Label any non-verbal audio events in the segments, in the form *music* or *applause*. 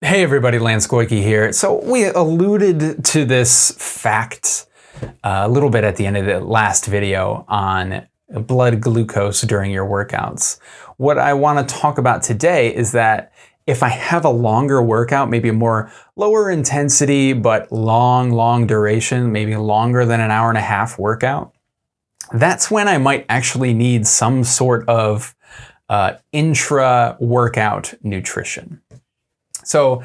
Hey everybody, Lance Goyke here. So we alluded to this fact uh, a little bit at the end of the last video on blood glucose during your workouts. What I want to talk about today is that if I have a longer workout, maybe a more lower intensity, but long, long duration, maybe longer than an hour and a half workout, that's when I might actually need some sort of uh, intra-workout nutrition. So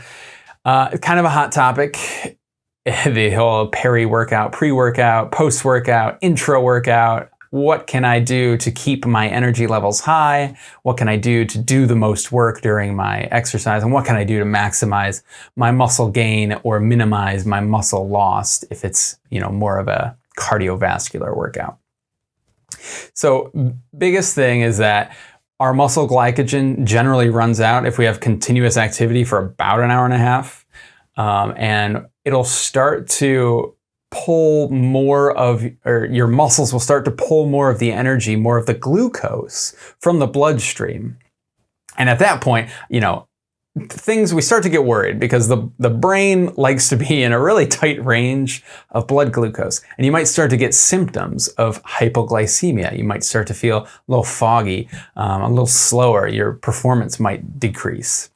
uh, kind of a hot topic, *laughs* the whole peri-workout, pre-workout, post-workout, intra-workout. What can I do to keep my energy levels high? What can I do to do the most work during my exercise? And what can I do to maximize my muscle gain or minimize my muscle loss if it's, you know, more of a cardiovascular workout? So biggest thing is that our muscle glycogen generally runs out if we have continuous activity for about an hour and a half. Um, and it'll start to pull more of, or your muscles will start to pull more of the energy, more of the glucose from the bloodstream. And at that point, you know, things we start to get worried because the, the brain likes to be in a really tight range of blood glucose. And you might start to get symptoms of hypoglycemia. You might start to feel a little foggy, um, a little slower. Your performance might decrease.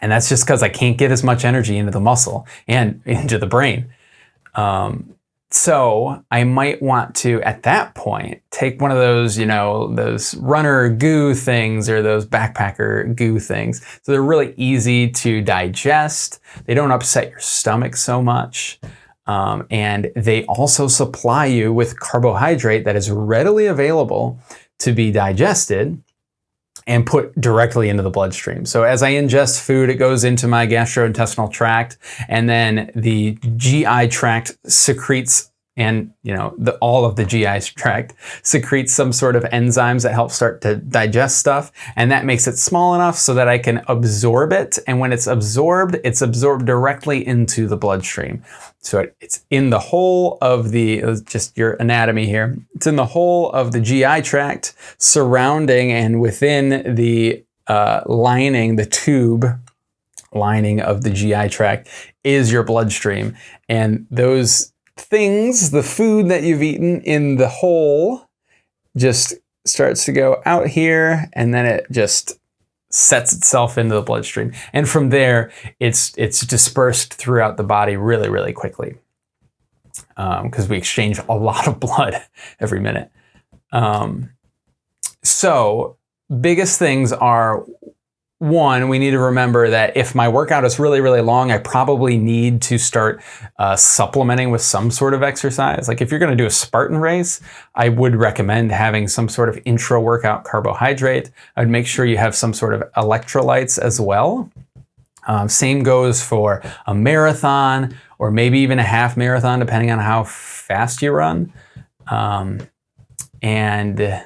And that's just because I can't get as much energy into the muscle and *laughs* into the brain. Um, so I might want to, at that point, take one of those, you know, those runner goo things or those backpacker goo things. So they're really easy to digest. They don't upset your stomach so much. Um, and they also supply you with carbohydrate that is readily available to be digested and put directly into the bloodstream. So as I ingest food, it goes into my gastrointestinal tract and then the GI tract secretes and you know the, all of the GI tract secretes some sort of enzymes that help start to digest stuff. And that makes it small enough so that I can absorb it. And when it's absorbed it's absorbed directly into the bloodstream. So it, it's in the whole of the uh, just your anatomy here. It's in the whole of the GI tract surrounding and within the uh, lining the tube lining of the GI tract is your bloodstream. And those things, the food that you've eaten in the hole just starts to go out here and then it just sets itself into the bloodstream. And from there, it's, it's dispersed throughout the body really, really quickly because um, we exchange a lot of blood *laughs* every minute. Um, so biggest things are one, we need to remember that if my workout is really, really long, I probably need to start uh, supplementing with some sort of exercise. Like if you're going to do a Spartan race, I would recommend having some sort of intra-workout carbohydrate. I'd make sure you have some sort of electrolytes as well. Um, same goes for a marathon or maybe even a half marathon, depending on how fast you run. Um, and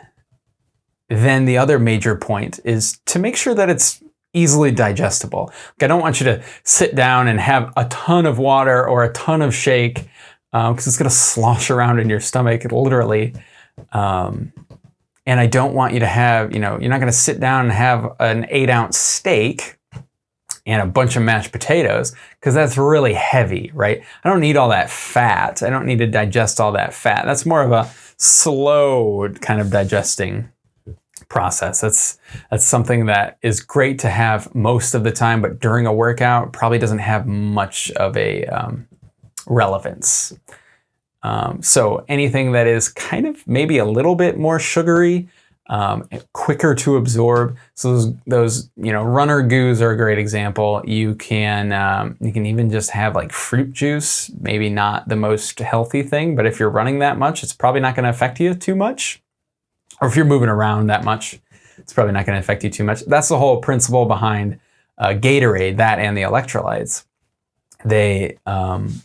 then the other major point is to make sure that it's easily digestible. Like I don't want you to sit down and have a ton of water or a ton of shake because um, it's going to slosh around in your stomach, literally. Um, and I don't want you to have, you know, you're not going to sit down and have an eight ounce steak and a bunch of mashed potatoes because that's really heavy, right? I don't need all that fat. I don't need to digest all that fat. That's more of a slow kind of digesting process. That's, that's something that is great to have most of the time, but during a workout probably doesn't have much of a um, relevance. Um, so anything that is kind of maybe a little bit more sugary, um, quicker to absorb. So those, those, you know, runner goos are a great example. You can, um, you can even just have like fruit juice, maybe not the most healthy thing, but if you're running that much, it's probably not going to affect you too much or if you're moving around that much, it's probably not going to affect you too much. That's the whole principle behind uh, Gatorade, that and the electrolytes. They, um,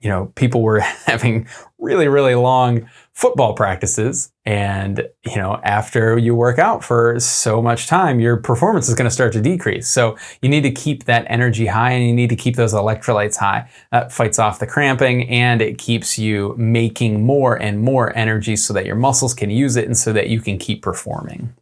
you know, people were *laughs* having really, really long football practices. And, you know, after you work out for so much time, your performance is going to start to decrease. So you need to keep that energy high and you need to keep those electrolytes high. That fights off the cramping and it keeps you making more and more energy so that your muscles can use it and so that you can keep performing.